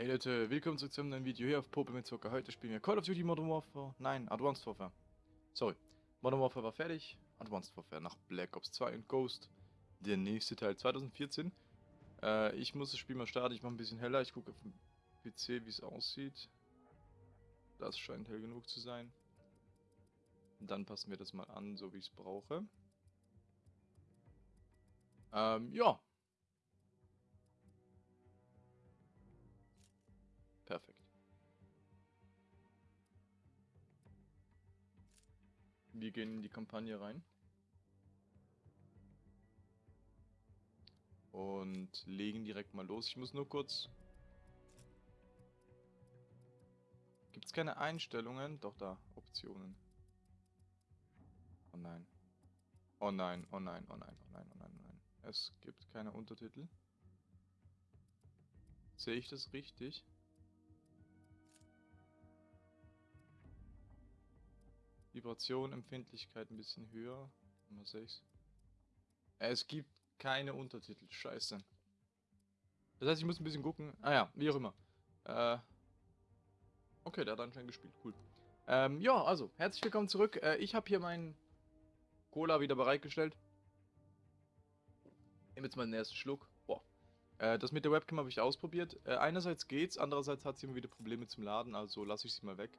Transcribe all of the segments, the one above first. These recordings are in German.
Hey Leute, willkommen zurück zu einem neuen Video hier auf Pope mit Zucker. Heute spielen wir Call of Duty Modern Warfare. Nein, Advanced Warfare. Sorry. Modern Warfare war fertig. Advanced Warfare nach Black Ops 2 und Ghost. Der nächste Teil 2014. Äh, ich muss das Spiel mal starten. Ich mache ein bisschen heller. Ich gucke auf dem PC, wie es aussieht. Das scheint hell genug zu sein. Und dann passen wir das mal an, so wie ich es brauche. Ähm, ja. Wir gehen in die Kampagne rein. Und legen direkt mal los. Ich muss nur kurz... Gibt es keine Einstellungen? Doch, da. Optionen. Oh nein. Oh nein, oh nein, oh nein, oh nein, oh nein, oh nein. Es gibt keine Untertitel. Sehe ich das richtig? Vibration, Empfindlichkeit ein bisschen höher. Nummer 6. Es gibt keine Untertitel. Scheiße. Das heißt, ich muss ein bisschen gucken. Ah ja, wie auch immer. Äh, okay, der hat anscheinend gespielt. Cool. Ähm, ja, also, herzlich willkommen zurück. Äh, ich habe hier meinen Cola wieder bereitgestellt. Nehme jetzt mal den ersten Schluck. Boah. Äh, das mit der Webcam habe ich ausprobiert. Äh, einerseits geht's, andererseits hat sie immer wieder Probleme zum Laden, also lasse ich sie mal weg.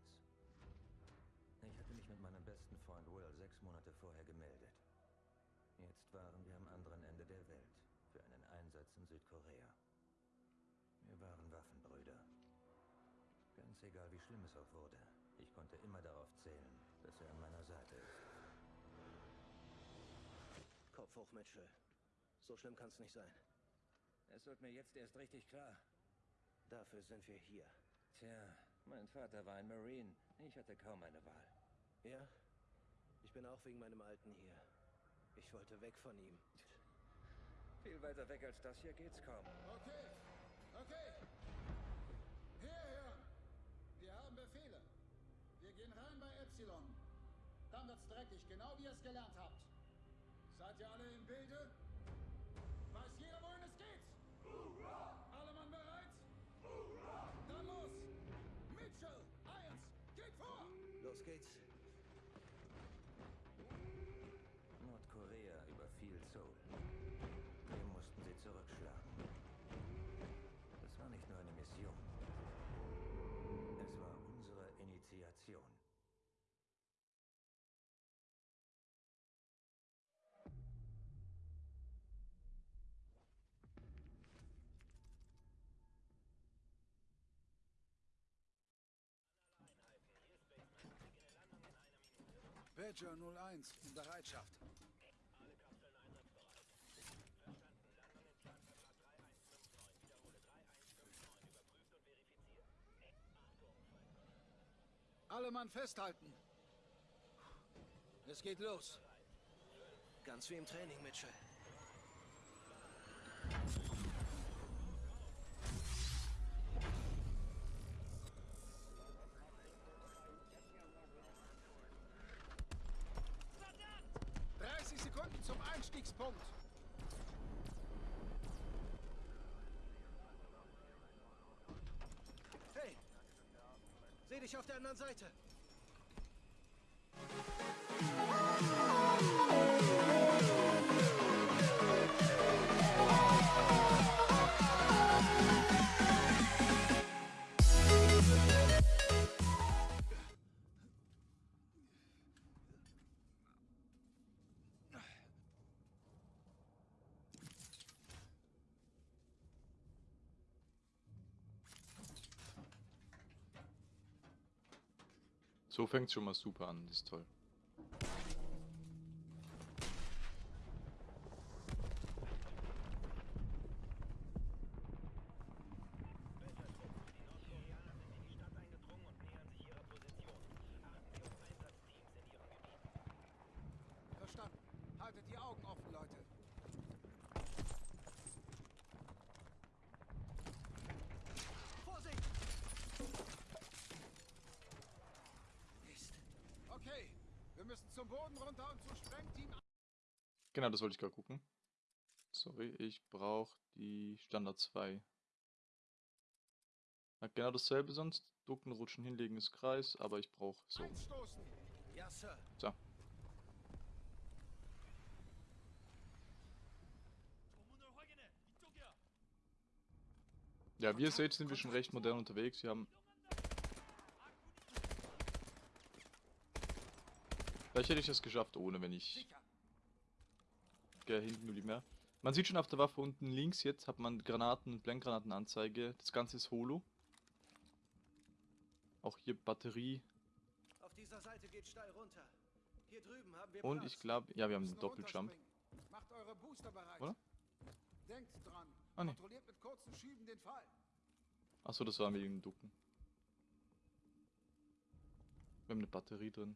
Südkorea. Wir waren Waffenbrüder. Ganz egal, wie schlimm es auch wurde, ich konnte immer darauf zählen, dass er an meiner Seite ist. Kopf hoch, Mitchell. So schlimm kann es nicht sein. Es wird mir jetzt erst richtig klar. Dafür sind wir hier. Tja, mein Vater war ein Marine. Ich hatte kaum eine Wahl. Ja? Ich bin auch wegen meinem Alten hier. Ich wollte weg von ihm. Viel weiter weg als das hier geht's kaum. Okay, okay. Hierher. Wir haben Befehle. Wir gehen rein bei Epsilon. Dann wird's dreckig, genau wie ihr es gelernt habt. Seid ihr alle im Bilde? Badger 01 in Bereitschaft. Alle Mann festhalten. Es geht los. Ganz wie im Training, Mitchell. Dich auf der anderen Seite. So fängt schon mal super an, das ist toll. die Augen offen, Leute. Vorsicht! Mist. Okay, wir müssen zum Boden runter und zu Sprengteam. Genau, das wollte ich gerade gucken. Sorry, ich brauche die Standard 2. Na, genau dasselbe sonst. Ducken, rutschen, hinlegen ist Kreis, aber ich brauche so. Ja. So. Ja, wie ihr seht, sind wir schon recht modern unterwegs. Wir haben. Vielleicht hätte ich das geschafft ohne, wenn ich. Gell, hinten die mehr. Man sieht schon auf der Waffe unten links jetzt hat man Granaten und Blendgranatenanzeige. Das Ganze ist Holo. Auch hier Batterie. Auf dieser Seite geht steil runter. Hier drüben haben wir Und ich glaube, ja, wir haben einen Doppeljump. Macht eure Booster bereit. Oder? Denkt dran. Ah, nee. Kontrolliert mit kurzen Schüben den Fall. Achso, das war mit dem Ducken. Wir haben eine Batterie drin.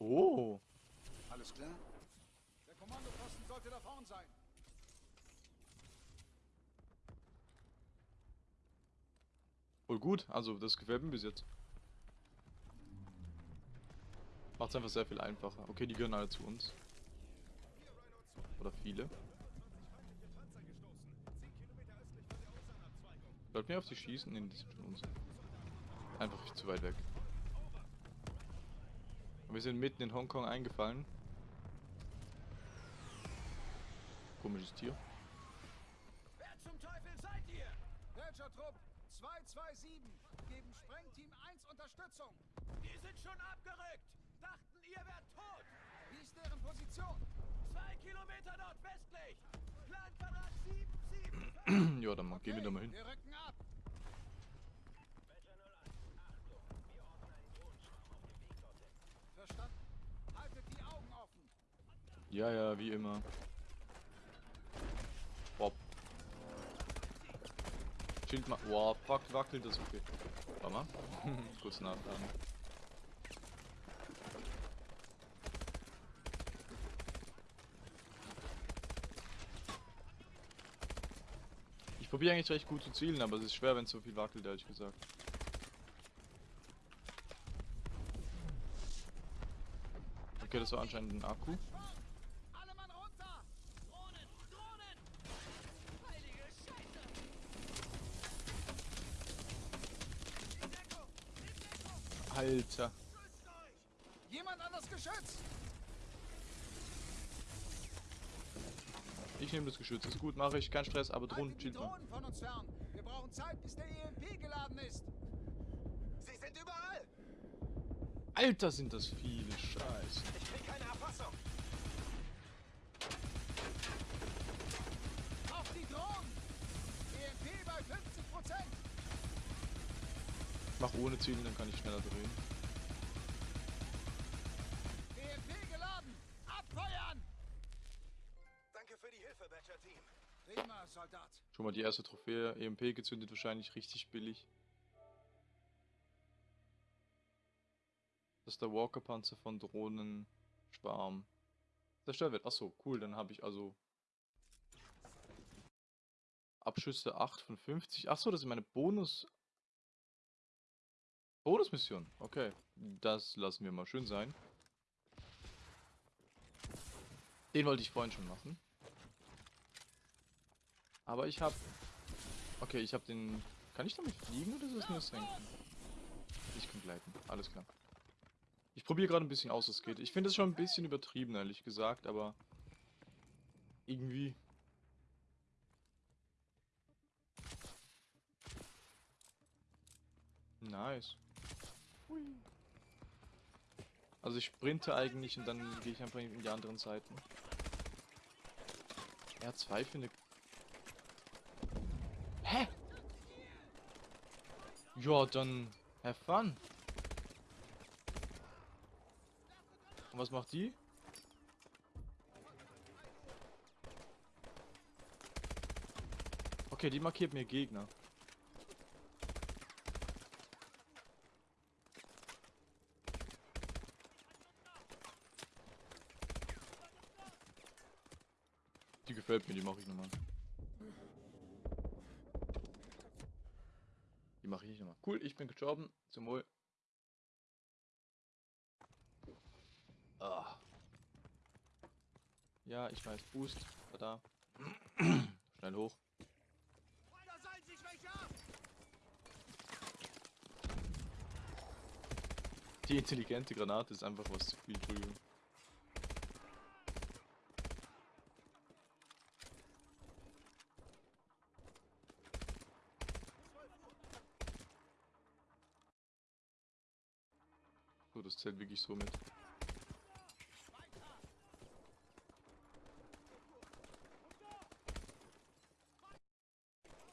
Oh! Alles klar? Der Kommandoposten sollte da vorn sein. Voll gut, also das gefällt mir bis jetzt. Macht es einfach sehr viel einfacher. Okay, die gehören alle zu uns. Oder viele. Bleibt mir auf die schießen? Nee, die sind schon uns. Einfach zu weit weg. Wir sind mitten in Hongkong eingefallen. Komisches Tier. Wer zum Teufel seid ihr? Welcher Trupp? 227. Geben Sprengteam 1 Unterstützung. Die sind schon abgerückt. Dachten, ihr wärt tot. Wie ist deren Position? Zwei Kilometer nordwestlich. Planquadrat 775. ja, dann mal, gehen wir da mal hin. Wir rücken ab. Verstanden. Haltet die Augen offen. Ja, ja, wie immer. Bob. Schild mal. Wow, fuck, wackelt das okay. Warte mal. Kurz nachladen. Ich probiere eigentlich recht gut zu zielen, aber es ist schwer, wenn es so viel wackelt, ehrlich gesagt. Okay, das war anscheinend ein Akku. Alle Mann runter. Drohnen, Drohnen. Heilige Scheiße. In Deckung, in Deckung. Alter. Jemand an das Geschütz. Ich nehme das Geschütz. Ist gut, mache ich. Kein Stress, aber Drohnen, Haltet die chill mal. Drohnen von uns fern. Wir brauchen Zeit, bis der EMP geladen ist. Sie sind überall. Alter, sind das viele. Scheiße. Mach ohne Zielen, dann kann ich schneller drehen. EMP geladen. Abfeuern. Danke für die Hilfe, Badger Team. Prima, Soldat. Schon mal die erste Trophäe. EMP gezündet, wahrscheinlich richtig billig. Das ist der Walker-Panzer von Drohnenschwarm. Zerstört wird. Achso, cool. Dann habe ich also Abschüsse 8 von 50. Achso, das ist meine Bonus. Bonusmission. Okay. Das lassen wir mal schön sein. Den wollte ich vorhin schon machen. Aber ich habe. Okay, ich habe den. Kann ich damit fliegen oder ist das nur senken? Ich kann gleiten. Alles klar. Ich probiere gerade ein bisschen aus, was geht. Ich finde es schon ein bisschen übertrieben, ehrlich gesagt, aber irgendwie. Nice. Also ich sprinte eigentlich und dann gehe ich einfach in die anderen Seiten. R2 für eine Hä? Ja, dann have fun. Und was macht die? Okay, die markiert mir Gegner. Gefällt mir, die mache ich nochmal. Die mache ich nochmal. Cool, ich bin gestorben. Zum Wohl. Ah. Ja, ich weiß, Boost. War da. Schnell hoch. Die intelligente Granate ist einfach was zu viel, Entschuldigung. Wirklich so mit.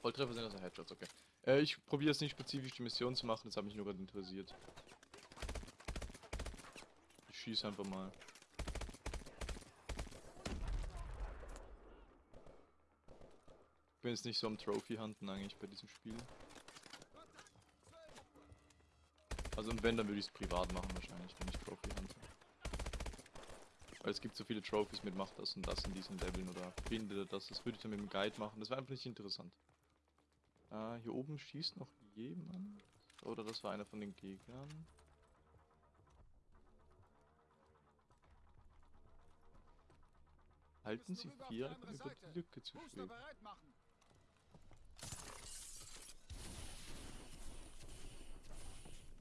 Volltreffer sind also Headshots, okay. Äh, ich probiere jetzt nicht spezifisch die Mission zu machen, das hat mich nur gerade interessiert. Ich schieße einfach mal. Ich bin jetzt nicht so am Trophy-Hunten eigentlich bei diesem Spiel. Also und wenn, dann würde ich es privat machen wahrscheinlich, wenn ich Trophy hunte. Weil es gibt so viele Trophies mit macht das und das in diesen Leveln oder finde das, das würde ich dann mit dem Guide machen. Das wäre einfach nicht interessant. Äh, hier oben schießt noch jemand. Oder das war einer von den Gegnern. Halten Sie vier auf die. Lücke zu Booster schweben. bereit machen.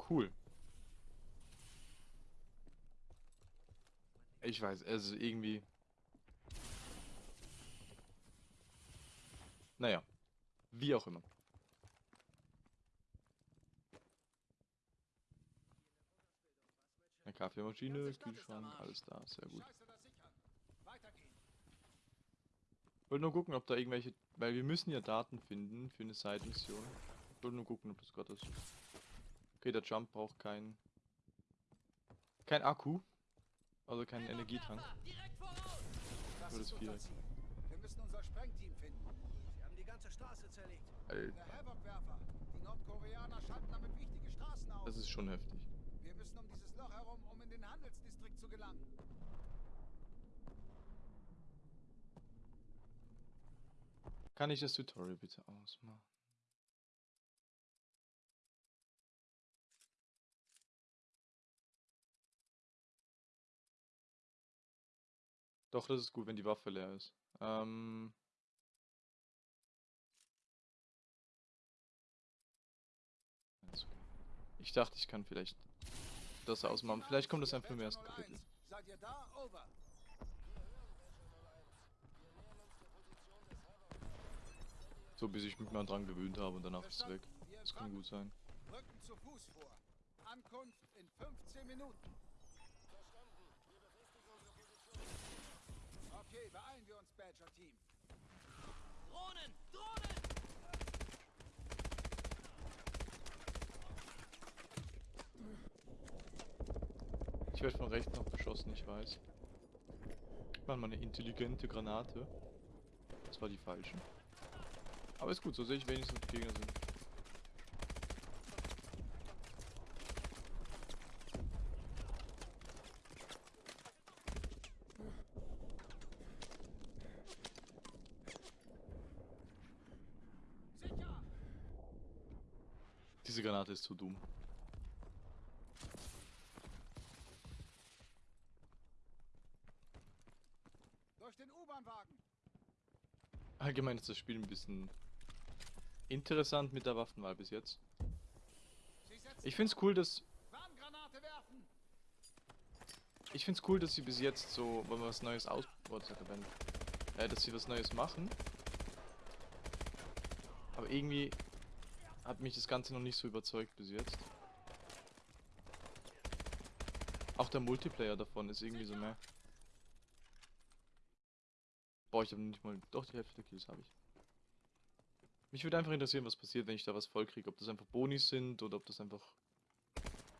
Cool. Ich weiß, also irgendwie. Naja, wie auch immer. Eine Kaffeemaschine, Kühlschrank, alles da, sehr gut. Wollte nur gucken, ob da irgendwelche, weil wir müssen ja Daten finden für eine Side-Mission. Ich wollte nur gucken, ob das gerade ist. Okay, der Jump braucht kein, kein Akku, also keinen Energietank. Das Nur ist das Viereck. Wir müssen unser Sprengteam finden. Sie haben die ganze Straße zerlegt. Alter. Die Nordkoreaner schalten damit wichtige Straßen aus. das ist schon heftig. Wir müssen um dieses Loch herum, um in den Handelsdistrikt zu gelangen. Kann ich das Tutorial bitte ausmachen? Doch, das ist gut, wenn die Waffe leer ist. Ähm. Ich dachte, ich kann vielleicht das ausmachen. Vielleicht kommt das einfach im ersten Badger 01. Kapitel. So, bis ich mich mal dran gewöhnt habe und danach ist es weg. Verstanden. Wir Das kann gut sein. Rücken zu Fuß vor. Ankunft in 15 Minuten. Okay, beeilen wir uns, Badger-Team. Drohnen! Drohnen! Ich werde von rechts noch beschossen, ich weiß. Mann, mal eine intelligente Granate. Das war die falsche. Aber ist gut, so sehe ich wenigstens, wo die Gegner sind. Diese Granate ist zu dumm. Durch den U-Bahn-Wagen. Allgemein ist das Spiel ein bisschen interessant mit der Waffenwahl bis jetzt. Ich find's cool, dass ich find's cool, dass sie bis jetzt so, wenn man was Neues aus, oh, das hat äh, dass sie was Neues machen. Aber irgendwie hat mich das Ganze noch nicht so überzeugt bis jetzt. Auch der Multiplayer davon ist irgendwie so mehr. Boah, ich habe nicht mal. Doch, die Hälfte der Kills habe ich. Mich würde einfach interessieren, was passiert, wenn ich da was voll kriege. Ob das einfach Bonis sind oder ob das einfach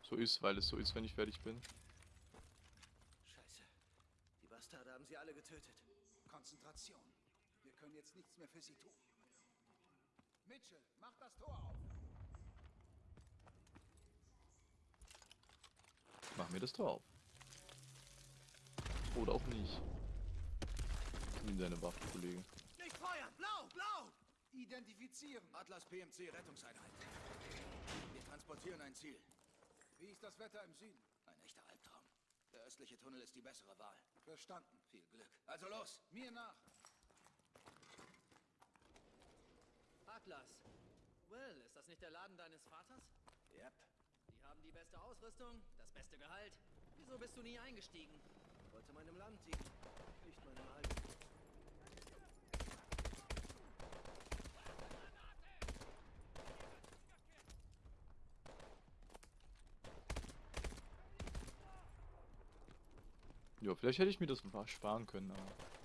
so ist, weil es so ist, wenn ich fertig bin. Scheiße. Die Bastarde haben sie alle getötet. Konzentration. Wir können jetzt nichts mehr für sie tun. Mitchell, mach das Tor auf. Mach mir das Tor auf. Oder auch nicht. Nimm deine Waffe, Kollege. Nicht feuern! Blau! Blau! Identifizieren. Atlas PMC Rettungseinheit. Wir transportieren ein Ziel. Wie ist das Wetter im Süden? Ein echter Albtraum. Der östliche Tunnel ist die bessere Wahl. Verstanden. Viel Glück. Also los! Mir nach. Atlas. Will, ist das nicht der Laden deines Vaters? Yep. Die haben die beste Ausrüstung, das beste Gehalt. Wieso bist du nie eingestiegen? Wollte meinem Land dienen. Nicht meinem alten. Ja, vielleicht hätte ich mir das sparen können, aber...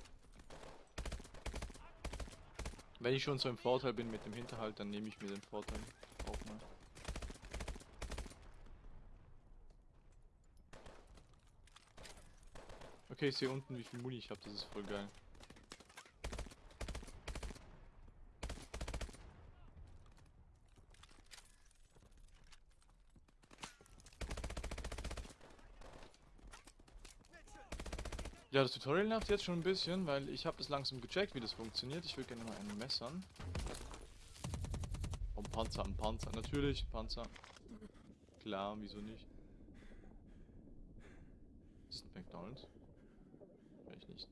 Wenn ich schon so im Vorteil bin mit dem Hinterhalt, dann nehme ich mir den Vorteil auch mal. Okay, ich sehe unten, wie viel Muni ich habe, das ist voll geil. Ja, das Tutorial nervt jetzt schon ein bisschen, weil ich habe das langsam gecheckt, wie das funktioniert. Ich will gerne mal einen messern. Oh, ein Panzer, ein Panzer. Natürlich, Panzer. Klar, wieso nicht? Das ist ein McDonald's. Vielleicht nicht.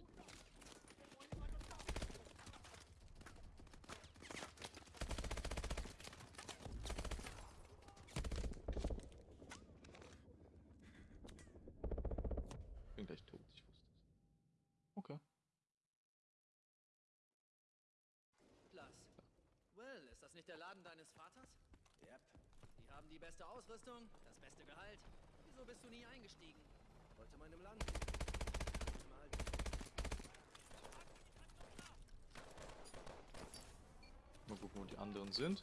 Bin gleich tot, ich wusste es. Okay. Atlas. Will, ist das nicht der Laden deines Vaters? Yep. Die haben die beste Ausrüstung, das beste Gehalt. Wieso bist du nie eingestiegen? Wollte meinem Land. Mal gucken, wo die anderen sind.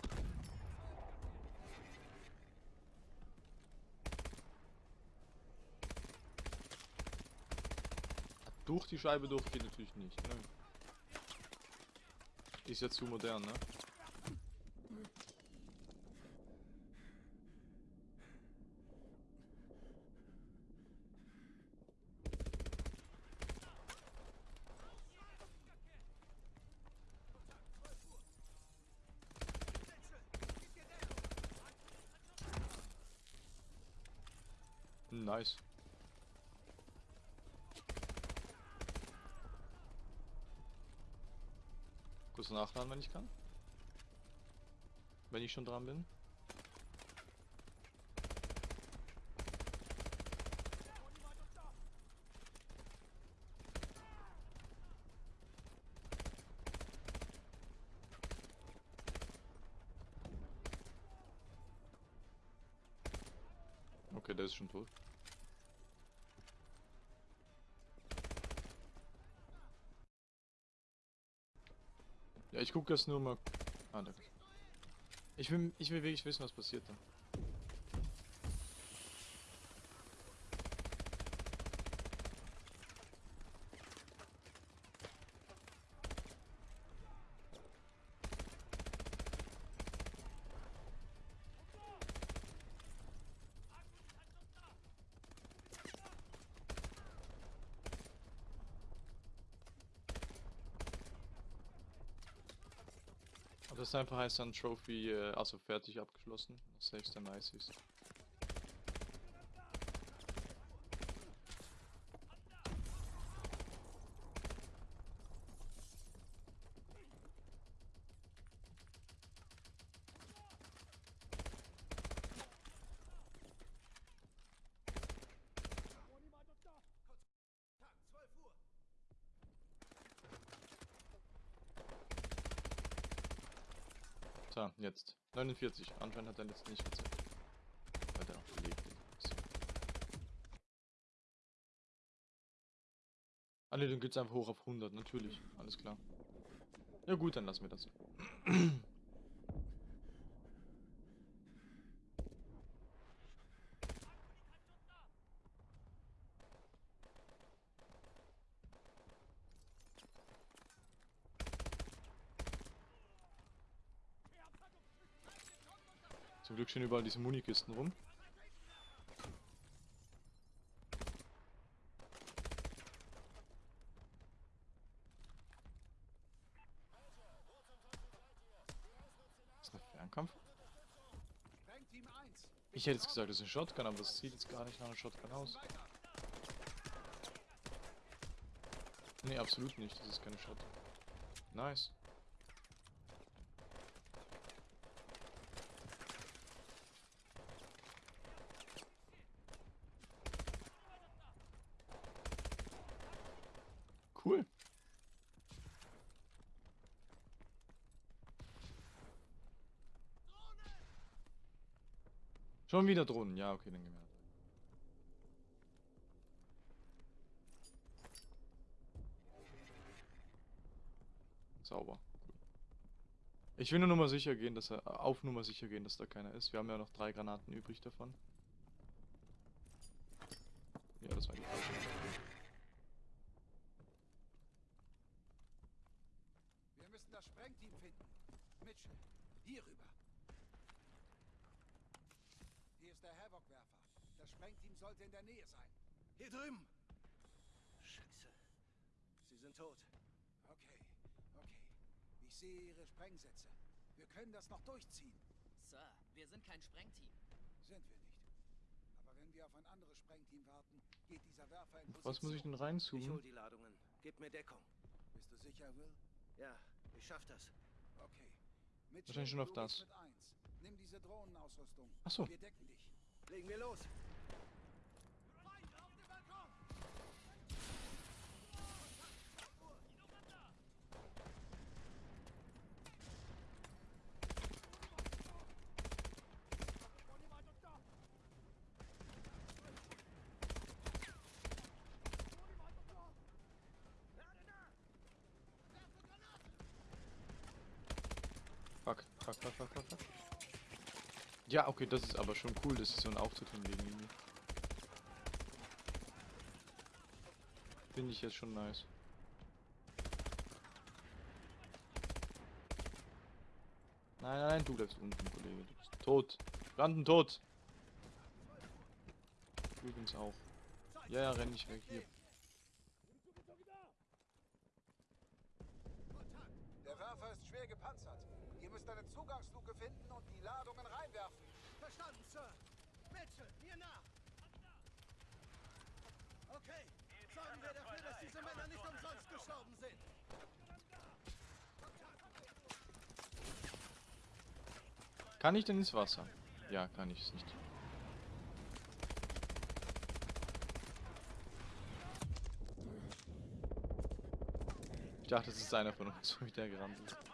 Durch die Scheibe durch geht natürlich nicht. Ne? Ist ja zu modern, ne? Nice. Kurz nachladen, wenn ich kann. Wenn ich schon dran bin. Okay, der ist schon tot. Ja, ich gucke jetzt nur mal. Ah, danke. Ich will, ich will wirklich wissen, was passiert da. Das einfach heißt dann Trophy, äh, also fertig abgeschlossen, selbst sehr nice ist. Tag, 12 Uhr. So, jetzt. 49. Anscheinend hat er jetzt nicht gezeigt. Weil der auch belegt ist. Ah ne, dann geht's einfach hoch auf 100, natürlich. Alles klar. Ja gut, dann lassen wir das. Glück stehen überall diese Munikisten rum. Ist das Fernkampf? Ich hätte jetzt gesagt, das ist ein Shotgun, aber das sieht jetzt gar nicht nach einem Shotgun aus. Ne, absolut nicht, das ist keine Shotgun. Nice. Wieder Drohnen. Ja, okay, dann gehen wir. Sauber. Ich will nur Nummer sicher gehen, dass er auf Nummer sicher gehen, dass da keiner ist. Wir haben ja noch drei Granaten übrig davon. Ja, das war die falsche. Wir müssen das Sprengteam finden. Mitchell, hier rüber. Havoc-Werfer. Das Sprengteam sollte in der Nähe sein. Hier drüben. Scheiße. Sie sind tot. Okay, okay. Ich sehe Ihre Sprengsätze. Wir können das noch durchziehen. Sir, wir sind kein Sprengteam. Sind wir nicht. Aber wenn wir auf ein anderes Sprengteam warten, geht dieser Werfer in Auf Was muss ich denn Ich hol reinzoomen? die Ladungen. Gib mir Deckung. Bist du sicher, Will? Ja, ich schaff das. Okay. Mitchell, Wahrscheinlich schon auf das. Mit eins. Nimm diese Drohnenausrüstung. Ach so. Wir decken dich. Legen wir los. Fuck, fuck, fuck, fuck, fuck. Ja, okay, das ist aber schon cool, dass sie so einen Auftritt hinlegen. Finde ich jetzt schon nice. Nein, nein, nein, du bleibst unten, Kollege. Du bist tot. Branden tot. Übrigens auch. Ja, ja, renn nicht weg hier. Der Werfer ist schwer gepanzert. Ihr müsst eine Zugangsluke finden und die Ladungen reinwerfen. Verstanden, Sir. Mitchell, mir nach. Okay, sorgen wir dafür, dass diese Männer nicht umsonst gestorben sind. Kann ich denn ins Wasser? Ja, kann ich es nicht. Ich dachte, es ist einer von uns, so wie der gerannt ist.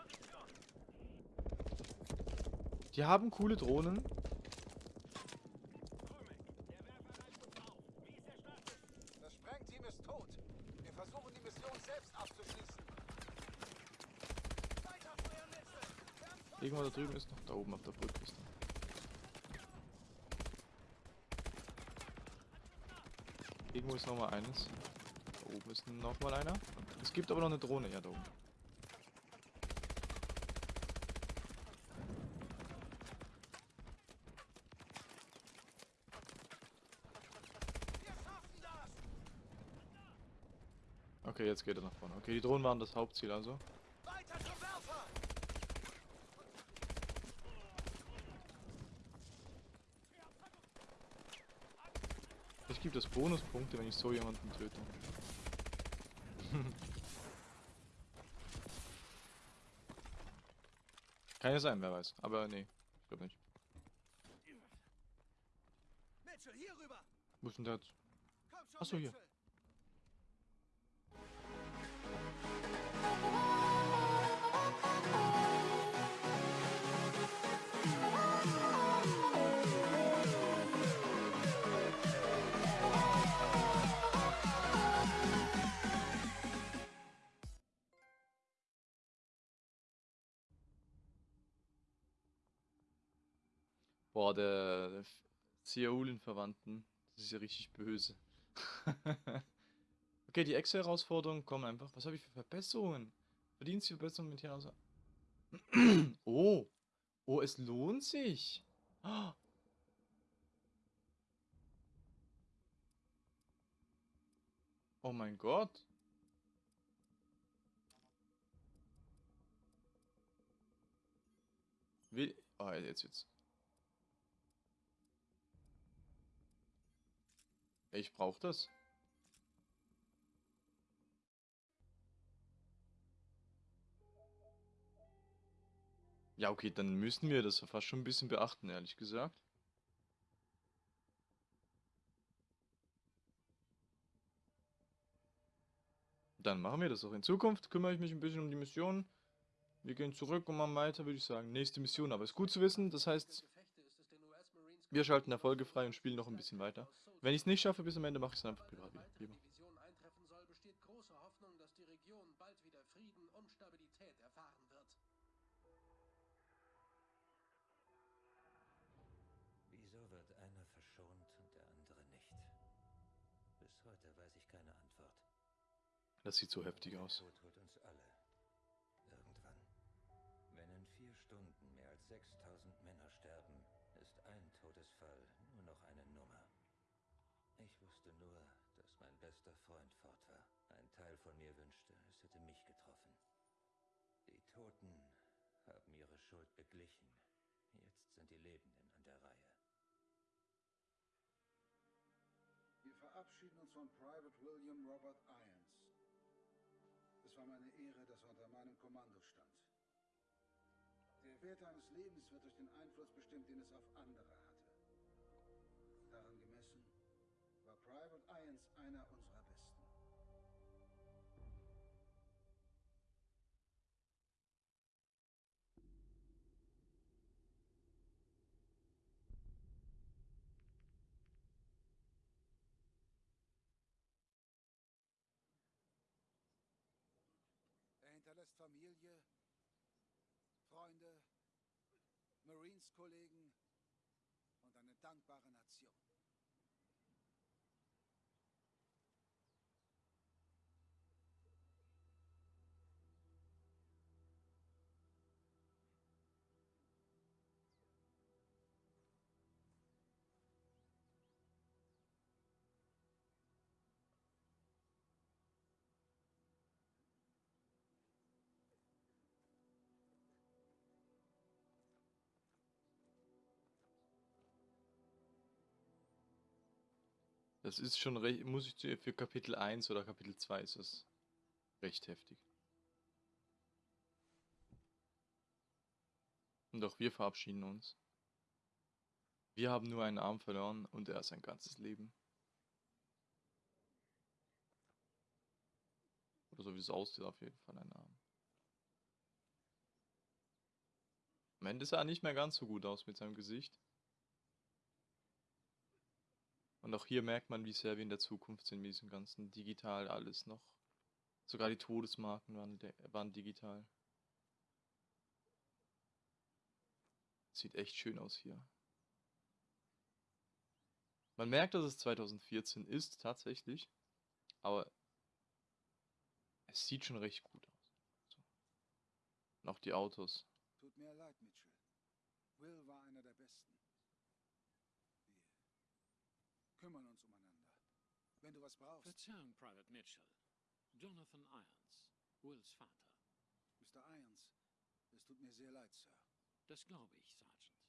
Die haben coole Drohnen. Das Sprengteam ist tot. Wir versuchen die Mission selbst abzuschließen. Irgendwo da drüben ist noch. Da oben auf der Brücke ist noch. Irgendwo ist noch mal eines. Da oben ist noch mal einer. Es gibt aber noch eine Drohne. Ja, da oben. Okay, jetzt geht er nach vorne. Okay, die Drohnen waren das Hauptziel also. Weiter zum Werfer! Ich gebe das Bonuspunkte, wenn ich so jemanden töte. Kann ja sein, wer weiß. Aber nee, ich glaube nicht. Mitchell, hier rüber! Wo ist denn der jetzt? Komm schon, Ach so, hier. Seoulen-Verwandten. Das ist ja richtig böse. okay, die Excel-Herausforderungen kommen einfach. Was habe ich für Verbesserungen? Verdienstverbesserungen mit hier aus. Oh. Oh, es lohnt sich. Ah. Oh mein Gott. Will, Ah, jetzt jetzt. Ich brauche das. Ja, okay, dann müssen wir das fast schon ein bisschen beachten, ehrlich gesagt. Dann machen wir das auch. In Zukunft kümmere ich mich ein bisschen um die Mission. Wir gehen zurück und machen weiter, würde ich sagen. Nächste Mission, aber ist gut zu wissen. Das heißt, wir schalten Erfolge frei und spielen noch ein bisschen weiter. Wenn ich es nicht schaffe bis am Ende, mache ich es einfach privat wieder. Lieber. Hoffnung, dass die Region bald wieder Frieden und Stabilität erfahren wird. Wieso wird einer verschont und der andere nicht? Bis heute weiß ich keine Antwort. Das sieht so heftig Der aus. Tod holt bester Freund fort war. Ein Teil von mir wünschte, es hätte mich getroffen. Die Toten haben ihre Schuld beglichen. Jetzt sind die Lebenden an der Reihe. Wir verabschieden uns von Private William Robert Irons. Es war meine Ehre, dass er unter meinem Kommando stand. Der Wert eines Lebens wird durch den Einfluss bestimmt, den es auf andere hatte. 101 einer unserer Besten. Er hinterlässt Familie, Freunde, Marines-Kollegen und eine dankbare Nation. Das ist schon recht, muss ich zu- für Kapitel 1 oder Kapitel 2 ist das recht heftig. Und auch wir verabschieden uns. Wir haben nur einen Arm verloren und er sein ganzes Leben. Oder so wie es aussieht, auf jeden Fall ein Arm. Am Ende sah er nicht mehr ganz so gut aus mit seinem Gesicht. Und auch hier merkt man, wie sehr wir in der Zukunft sind mit diesem ganzen digital alles noch. Sogar die Todesmarken waren, waren digital. Sieht echt schön aus hier. Man merkt, dass es 2014 ist, tatsächlich. Aber es sieht schon recht gut aus. So. Auch die Autos. Tut mir leid, Mitchell. Will war einer der Besten. Wir kümmern uns umeinander. Wenn du was brauchst, Verzeihung, Private Mitchell. Jonathan Irons, Wills Vater. Mr. Irons, es tut mir sehr leid, Sir. Das glaube ich, Sergeant.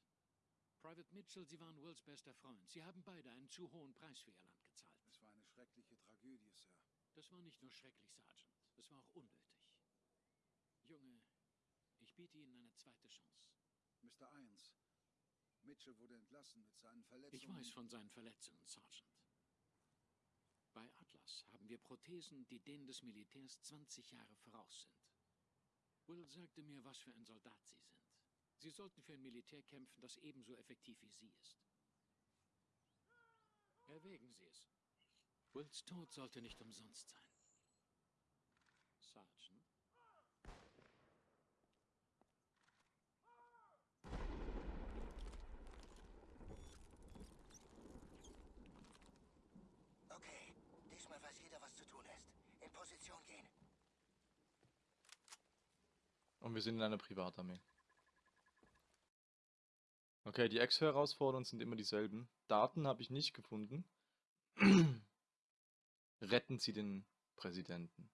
Private Mitchell, Sie waren Wills bester Freund. Sie haben beide einen zu hohen Preis für Ihr Land gezahlt. Es war eine schreckliche Tragödie, Sir. Das war nicht nur schrecklich, Sergeant. Es war auch unnötig. Junge, ich biete Ihnen eine zweite Chance. Mr. Irons, Mitchell wurde entlassen mit seinen Verletzungen. Ich weiß von seinen Verletzungen, Sergeant. Bei Atlas haben wir Prothesen, die denen des Militärs 20 Jahre voraus sind. Will sagte mir, was für ein Soldat Sie sind. Sie sollten für ein Militär kämpfen, das ebenso effektiv wie Sie ist. Erwägen Sie es. Wills Tod sollte nicht umsonst sein. Sergeant? Okay, diesmal weiß jeder, was zu tun ist. In Position gehen. Und wir sind in einer Privatarmee. Okay, die Ex-Herausforderungen sind immer dieselben. Daten habe ich nicht gefunden. Retten Sie den Präsidenten.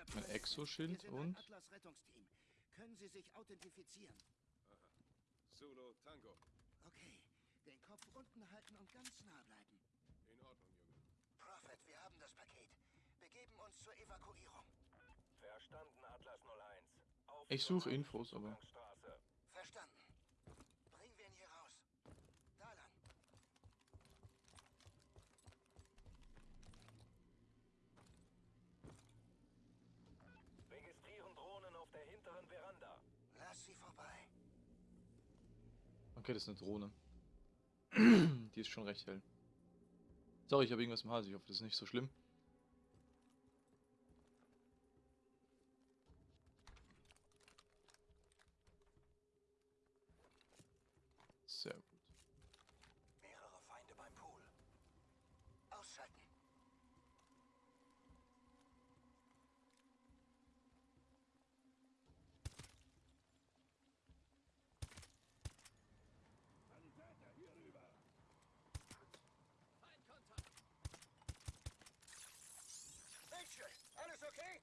Mr. Ein President, Exoschild und- ein Atlas-Rettungsteam. Können Sie sich authentifizieren? Solo Tango. Okay. Den Kopf unten halten und ganz nah bleiben. In Ordnung, Junge. Prophet, wir haben das Paket. Begeben uns zur Evakuierung. Verstanden, Atlas 01. Auf Ich suche Infos, aber- Zugangsstraße. Verstanden. Bringen wir ihn hier raus. Da lang. Registrieren Drohnen auf der hinteren Veranda. Lass sie vorbei. Okay, das ist eine Drohne. Die ist schon recht hell. Sorry, ich habe irgendwas im Hals. Ich hoffe, das ist nicht so schlimm. Sehr gut. Mehrere Feinde beim Pool. Ausschalten. Mitchell, alles okay?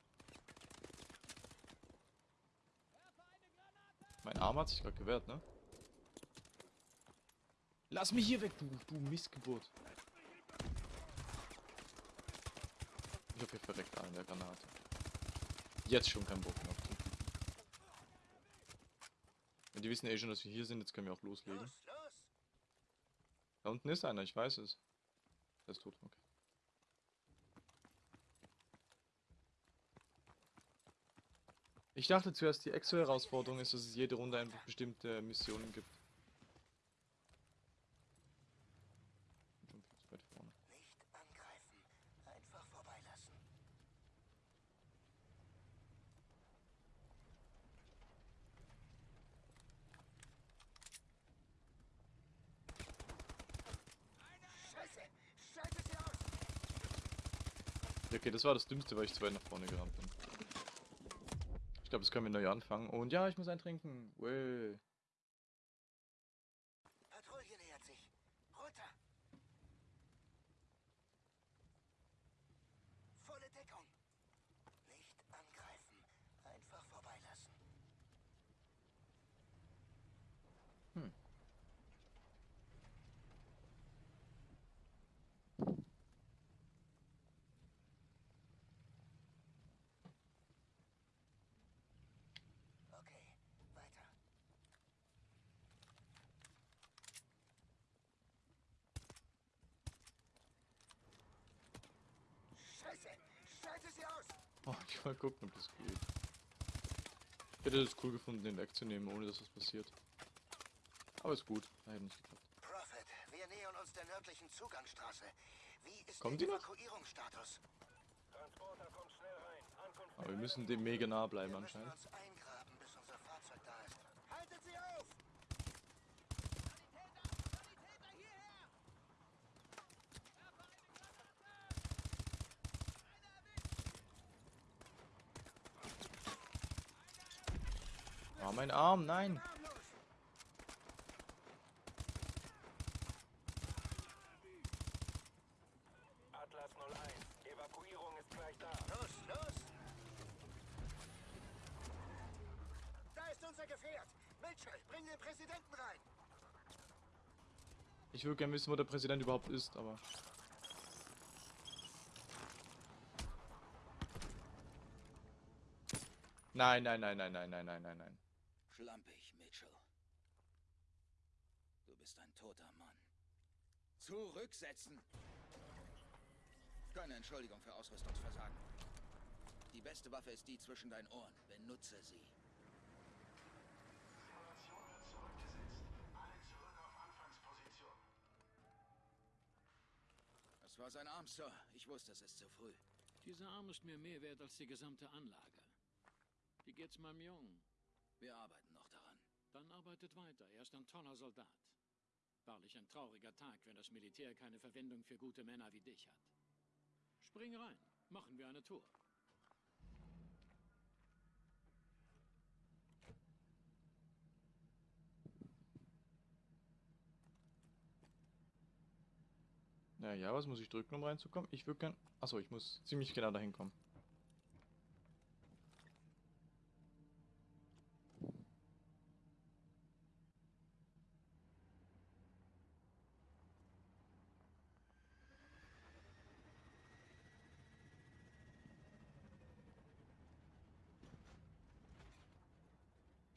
Mein Arm hat sich gerade gewehrt, ne? Lass mich hier weg, du, du Missgeburt. Ich hoffe, ihr verreckt an der Granate. Jetzt schon kein Bock mehr auf den. Ja, die wissen eh schon, dass wir hier sind, jetzt können wir auch loslegen. Los, los! Da unten ist einer, ich weiß es. Der ist tot, okay. Ich dachte zuerst, die Exo-Herausforderung ist, dass es jede Runde einfach bestimmte Missionen gibt. Okay, das war das Dümmste, weil ich zu weit nach vorne gerannt bin. Ich glaube, das können wir neu anfangen. Und ja, ich muss eintrinken. Patrouille nähert sich. Runter! Volle Deckung. Nicht angreifen. Einfach vorbeilassen. Hm. Okay, weiter. Scheiße! Schalte sie aus! Oh, ich mal gucken, ob das geht. Ich hätte es cool gefunden, den wegzunehmen, ohne dass was passiert. Aber ist gut. Da hätte nicht geklappt. Prophet, wir nähern uns der nördlichen Zugangsstraße. Wie ist Kommen der die noch? Evakuierungsstatus? Transporter kommt schnell rein. Ankunft Aber wir müssen dem mega nah bleiben anscheinend. uns eingraben, bis unser Fahrzeug da ist. Haltet sie auf! Ah, mein Arm, nein! Atlas 01. Evakuierung ist gleich da. Los, los! Da ist unser Gefährt! Mitchell, bring den Präsidenten rein! Ich würde gerne wissen, wo der Präsident überhaupt ist, aber. Nein, nein, nein, nein, nein, nein, nein, nein, nein. Schlampig, Mitchell. Du bist ein toter Mann. Zurücksetzen! Keine Entschuldigung für Ausrüstungsversagen. Die beste Waffe ist die zwischen deinen Ohren. Benutze sie. Das war sein Arm, Sir. Ich wusste, es ist zu früh. Dieser Arm ist mir mehr wert als die gesamte Anlage. Wie geht's meinem Jungen? Wir arbeiten. Dann arbeitet weiter. Er ist ein toller Soldat. Wahrlich ein trauriger Tag, wenn das Militär keine Verwendung für gute Männer wie dich hat. Spring rein. Machen wir eine Tour. Naja, was muss ich drücken, um reinzukommen? Ich würde gern. Achso, ich muss ziemlich genau dahin kommen.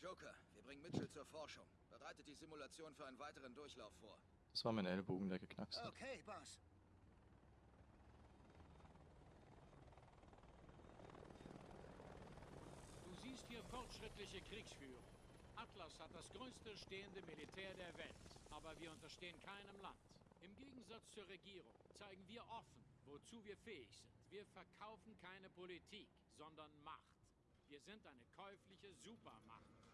Joker, wir bringen Mitchell zur Forschung. Bereitet die Simulation für einen weiteren Durchlauf vor. Das war mein Ellbogen, der geknackst hat. Okay, Boss. Du siehst hier fortschrittliche Kriegsführung. Atlas hat das größte stehende Militär der Welt, aber wir unterstehen keinem Land. Im Gegensatz zur Regierung zeigen wir offen, wozu wir fähig sind. Wir verkaufen keine Politik, sondern Macht. Wir sind eine käufliche Supermacht.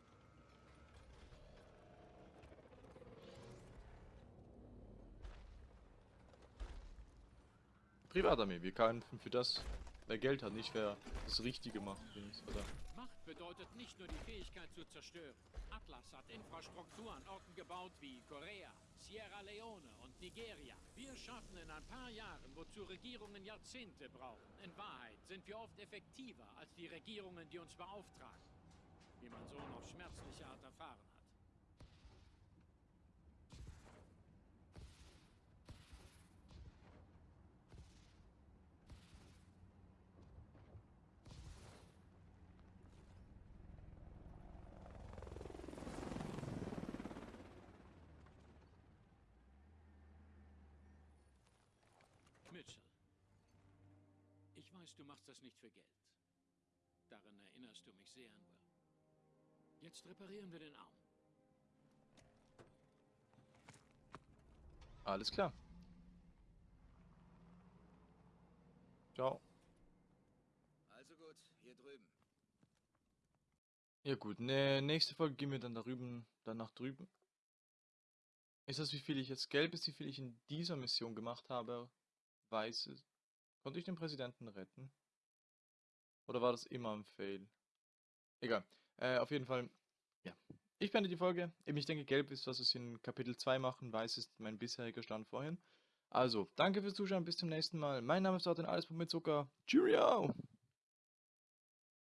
Privatarmee, wir kämpfen für das, wer Geld hat, nicht wer das Richtige macht. Oder? Macht bedeutet nicht nur die Fähigkeit zu zerstören. Atlas hat Infrastruktur an Orten gebaut wie Korea, Sierra Leone und Nigeria. Wir schaffen in ein paar Jahren, wozu Regierungen Jahrzehnte brauchen. In Wahrheit sind wir oft effektiver als die Regierungen, die uns beauftragen. Wie mein Sohn auf schmerzliche Art erfahren hat. Mitchell. Ich weiß, du machst das nicht für Geld. Daran erinnerst du mich sehr an Will. Jetzt reparieren wir den Arm. Alles klar. Ciao. Also gut, hier drüben. Ja gut, ne, nächste Folge gehen wir dann da drüben, dann nach drüben. Ist das, wie viel ich jetzt gelb ist, wie viel ich in dieser Mission gemacht habe? Weiß es. Konnte ich den Präsidenten retten? Oder war das immer ein Fail? Egal. Äh, auf jeden Fall, ja. Ich beende die Folge. Eben, ich denke, gelb ist, was wir in Kapitel 2 machen. Weiß ist mein bisheriger Stand vorhin. Also, danke fürs Zuschauen. Bis zum nächsten Mal. Mein Name ist Martin Alles mit Zucker. Cheerio!